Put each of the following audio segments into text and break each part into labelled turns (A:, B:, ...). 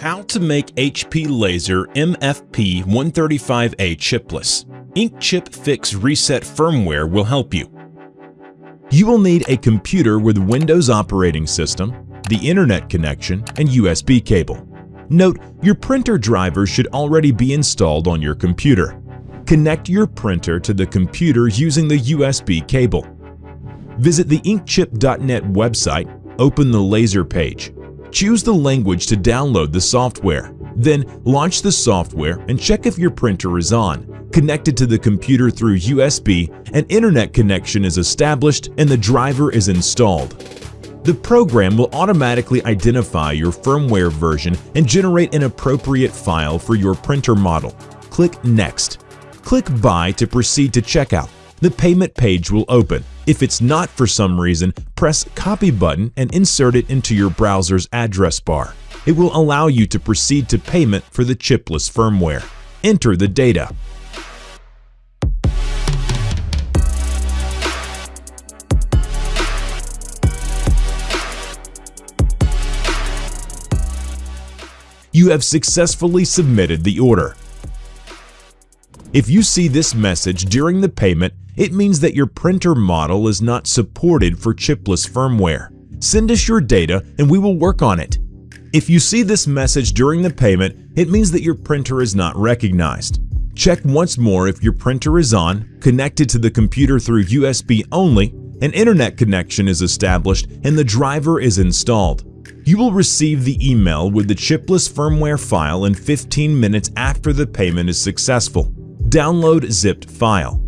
A: How to make HP Laser MFP135A chipless. Inkchip Fix Reset firmware will help you. You will need a computer with Windows operating system, the internet connection, and USB cable. Note, your printer driver should already be installed on your computer. Connect your printer to the computer using the USB cable. Visit the Inkchip.net website, open the Laser page. Choose the language to download the software. Then launch the software and check if your printer is on, connected to the computer through USB, an internet connection is established, and the driver is installed. The program will automatically identify your firmware version and generate an appropriate file for your printer model. Click Next. Click Buy to proceed to checkout. The payment page will open. If it's not for some reason, press Copy button and insert it into your browser's address bar. It will allow you to proceed to payment for the chipless firmware. Enter the data. You have successfully submitted the order. If you see this message during the payment, it means that your printer model is not supported for chipless firmware. Send us your data and we will work on it. If you see this message during the payment, it means that your printer is not recognized. Check once more if your printer is on, connected to the computer through USB only, an internet connection is established, and the driver is installed. You will receive the email with the chipless firmware file in 15 minutes after the payment is successful. Download zipped file.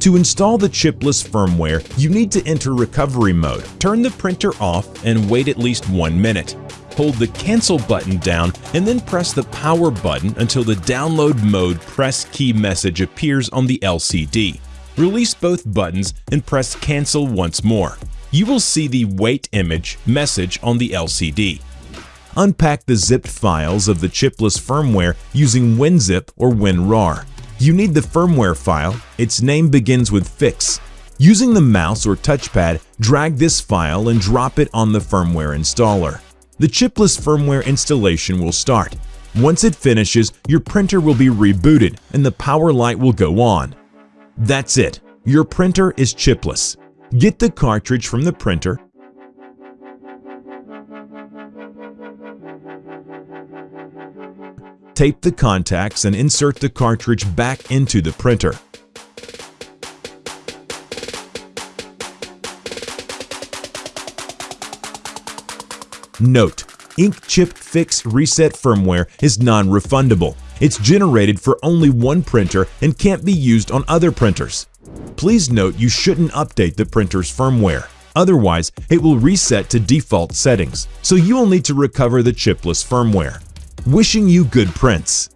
A: To install the chipless firmware, you need to enter recovery mode. Turn the printer off and wait at least one minute. Hold the cancel button down and then press the power button until the download mode press key message appears on the LCD. Release both buttons and press cancel once more. You will see the wait image message on the LCD. Unpack the zipped files of the chipless firmware using WinZip or WinRAR. You need the firmware file. Its name begins with fix. Using the mouse or touchpad, drag this file and drop it on the firmware installer. The chipless firmware installation will start. Once it finishes, your printer will be rebooted and the power light will go on. That's it. Your printer is chipless. Get the cartridge from the printer, tape the contacts and insert the cartridge back into the printer. Note: Inkchip Fix Reset firmware is non-refundable. It's generated for only one printer and can't be used on other printers. Please note you shouldn't update the printer's firmware. Otherwise, it will reset to default settings, so you will need to recover the chipless firmware. Wishing you good prints.